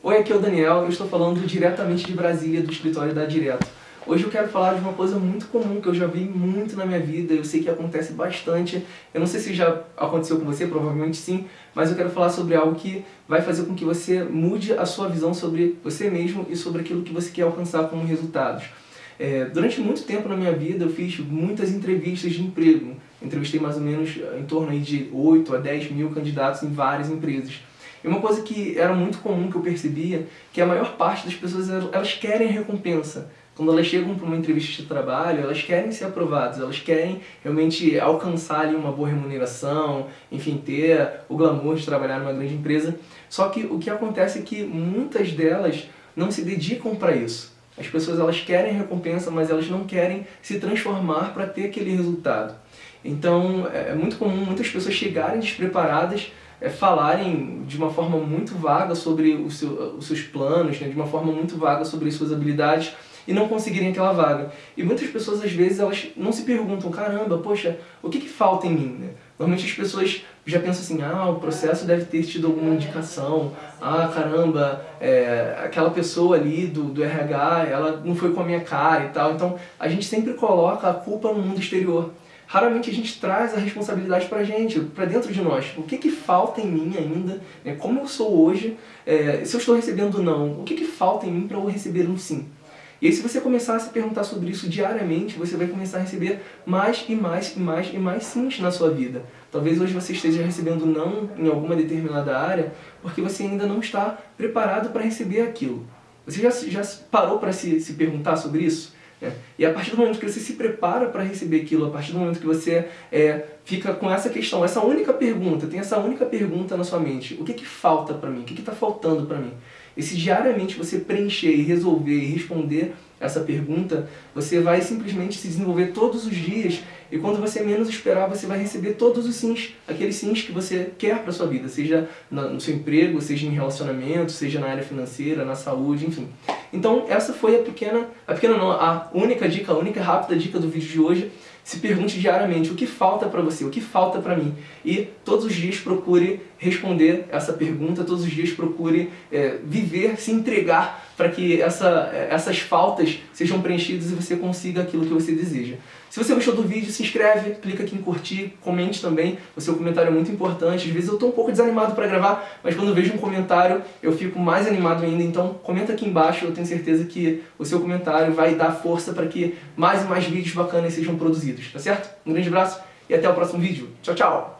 Oi, aqui é o Daniel, eu estou falando diretamente de Brasília, do escritório da Direto. Hoje eu quero falar de uma coisa muito comum que eu já vi muito na minha vida, eu sei que acontece bastante, eu não sei se já aconteceu com você, provavelmente sim, mas eu quero falar sobre algo que vai fazer com que você mude a sua visão sobre você mesmo e sobre aquilo que você quer alcançar como resultados. É, durante muito tempo na minha vida eu fiz muitas entrevistas de emprego, entrevistei mais ou menos em torno de 8 a 10 mil candidatos em várias empresas. E uma coisa que era muito comum que eu percebia, que a maior parte das pessoas, elas querem recompensa. Quando elas chegam para uma entrevista de trabalho, elas querem ser aprovadas, elas querem realmente alcançar ali uma boa remuneração, enfim, ter o glamour de trabalhar numa grande empresa. Só que o que acontece é que muitas delas não se dedicam para isso. As pessoas elas querem recompensa, mas elas não querem se transformar para ter aquele resultado. Então é muito comum muitas pessoas chegarem despreparadas é, falarem de uma forma muito vaga sobre o seu, os seus planos, né, de uma forma muito vaga sobre as suas habilidades e não conseguirem aquela vaga. E muitas pessoas, às vezes, elas não se perguntam, caramba, poxa, o que, que falta em mim? Né? Normalmente as pessoas já pensam assim, ah, o processo deve ter tido alguma indicação, ah, caramba, é, aquela pessoa ali do, do RH, ela não foi com a minha cara e tal. Então, a gente sempre coloca a culpa no mundo exterior raramente a gente traz a responsabilidade para a gente, para dentro de nós. O que, que falta em mim ainda, né? como eu sou hoje, é, se eu estou recebendo não, o que, que falta em mim para eu receber um sim? E aí se você começar a se perguntar sobre isso diariamente, você vai começar a receber mais e mais e mais e mais sims na sua vida. Talvez hoje você esteja recebendo não em alguma determinada área, porque você ainda não está preparado para receber aquilo. Você já, já parou para se, se perguntar sobre isso? É. E a partir do momento que você se prepara para receber aquilo, a partir do momento que você é, fica com essa questão, essa única pergunta, tem essa única pergunta na sua mente, o que, que falta para mim? O que está faltando para mim? E se diariamente você preencher e resolver e responder essa pergunta, você vai simplesmente se desenvolver todos os dias e quando você menos esperar, você vai receber todos os sims, aqueles sims que você quer para sua vida, seja no seu emprego, seja em relacionamento, seja na área financeira, na saúde, enfim. Então essa foi a pequena, a pequena não, a única dica, a única rápida dica do vídeo de hoje. Se pergunte diariamente o que falta para você, o que falta para mim. E todos os dias procure responder essa pergunta, todos os dias procure é, viver, se entregar para que essa, essas faltas sejam preenchidas e você consiga aquilo que você deseja. Se você gostou do vídeo, se inscreve, clica aqui em curtir, comente também, o seu comentário é muito importante. Às vezes eu estou um pouco desanimado para gravar, mas quando vejo um comentário eu fico mais animado ainda, então comenta aqui embaixo, eu tenho certeza que o seu comentário vai dar força para que mais e mais vídeos bacanas sejam produzidos, tá certo? Um grande abraço e até o próximo vídeo. Tchau, tchau!